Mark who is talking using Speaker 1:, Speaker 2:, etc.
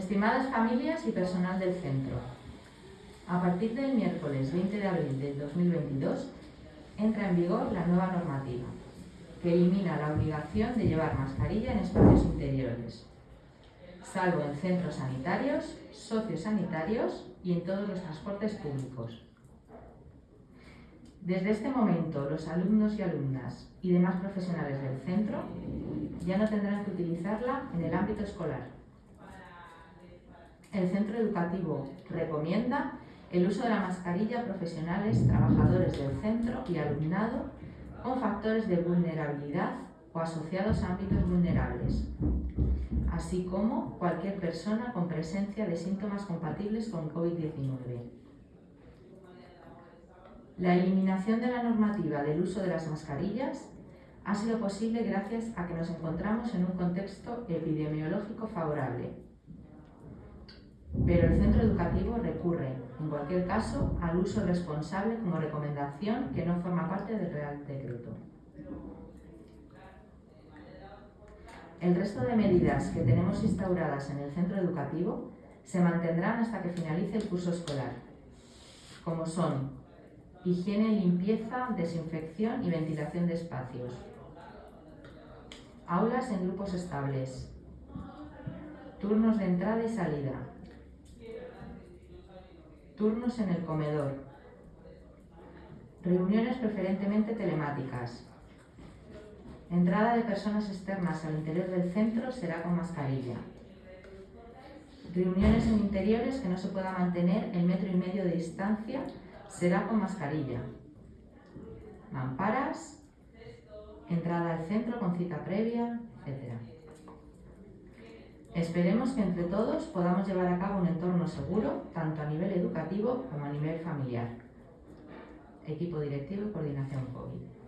Speaker 1: Estimadas familias y personal del centro, a partir del miércoles 20 de abril del 2022 entra en vigor la nueva normativa, que elimina la obligación de llevar mascarilla en espacios interiores, salvo en centros sanitarios, sociosanitarios y en todos los transportes públicos. Desde este momento, los alumnos y alumnas y demás profesionales del centro ya no tendrán que utilizarla en el ámbito escolar. El centro educativo recomienda el uso de la mascarilla a profesionales, trabajadores del centro y alumnado con factores de vulnerabilidad o asociados a ámbitos vulnerables, así como cualquier persona con presencia de síntomas compatibles con COVID-19. La eliminación de la normativa del uso de las mascarillas ha sido posible gracias a que nos encontramos en un contexto epidemiológico favorable. Pero el centro educativo recurre, en cualquier caso, al uso responsable como recomendación que no forma parte del Real Decreto. El resto de medidas que tenemos instauradas en el centro educativo se mantendrán hasta que finalice el curso escolar, como son higiene, limpieza, desinfección y ventilación de espacios. Aulas en grupos estables. Turnos de entrada y salida. Turnos en el comedor. Reuniones preferentemente telemáticas. Entrada de personas externas al interior del centro será con mascarilla. Reuniones en interiores que no se pueda mantener el metro y medio de distancia será con mascarilla. Mamparas, entrada al centro con cita previa, etc. Esperemos que entre todos podamos llevar a cabo un entorno seguro, tanto a nivel educativo como a nivel familiar. Equipo directivo y coordinación COVID.